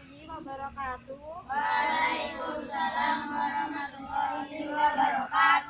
warahmatullahi wabarakatuh. Waalaikumsalam warahmatullahi wabarakatuh.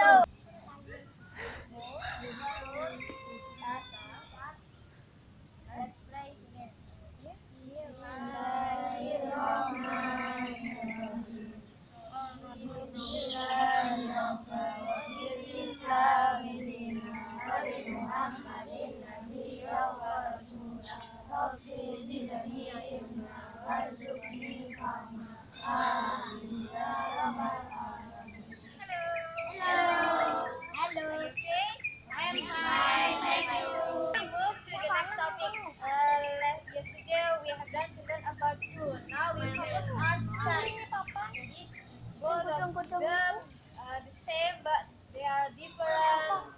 uh, the same but they are different.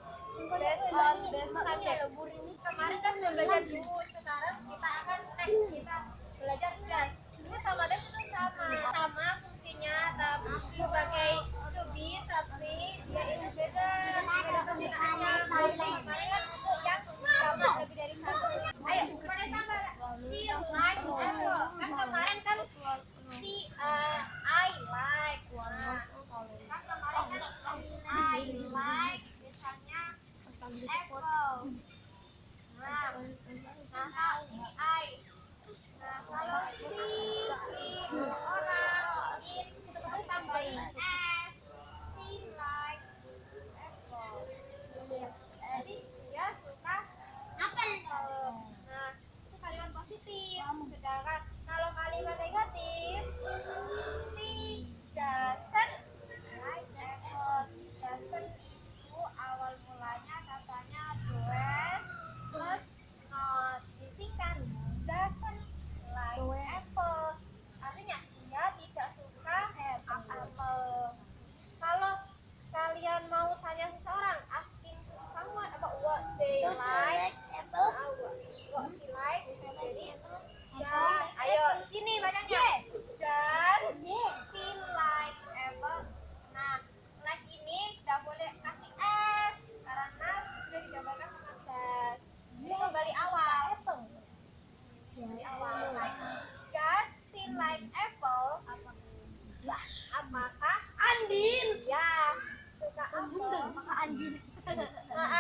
Based on the subject. Kemarin kan sudah belajar dulu 我爱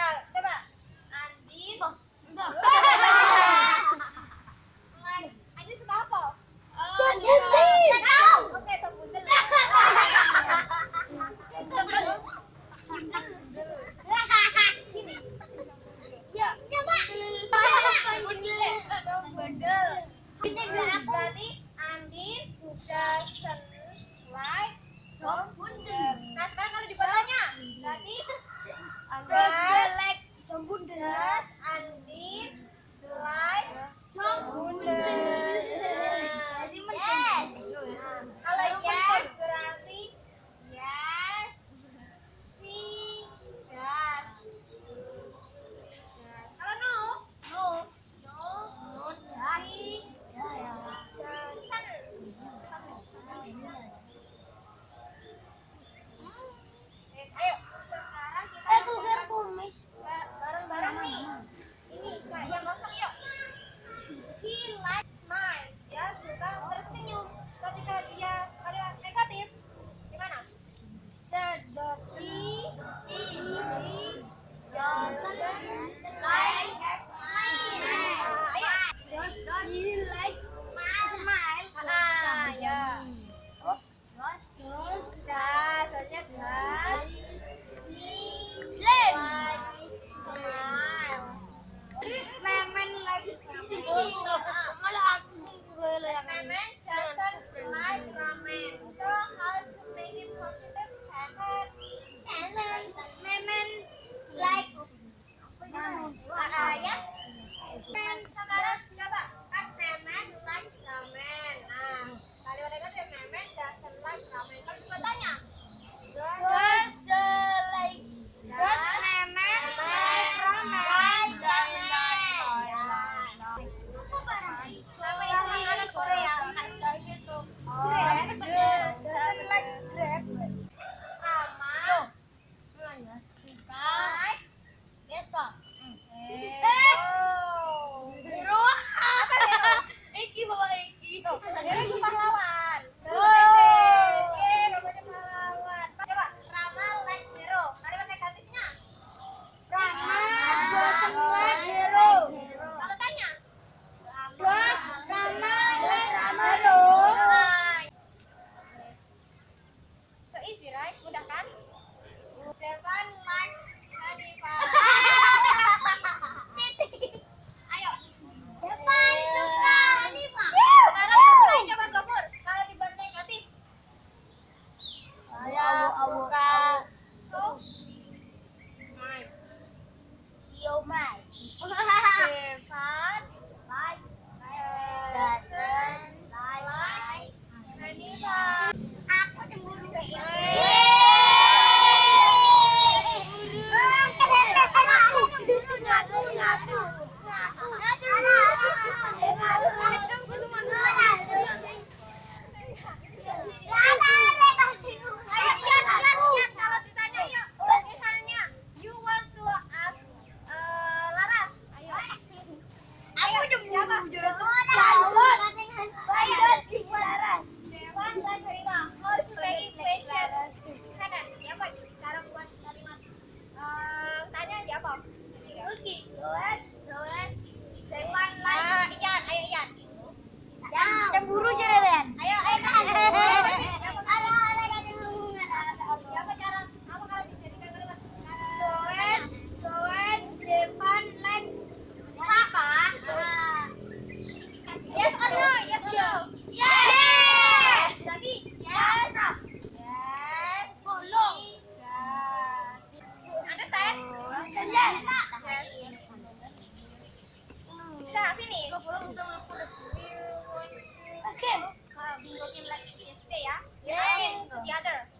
第二个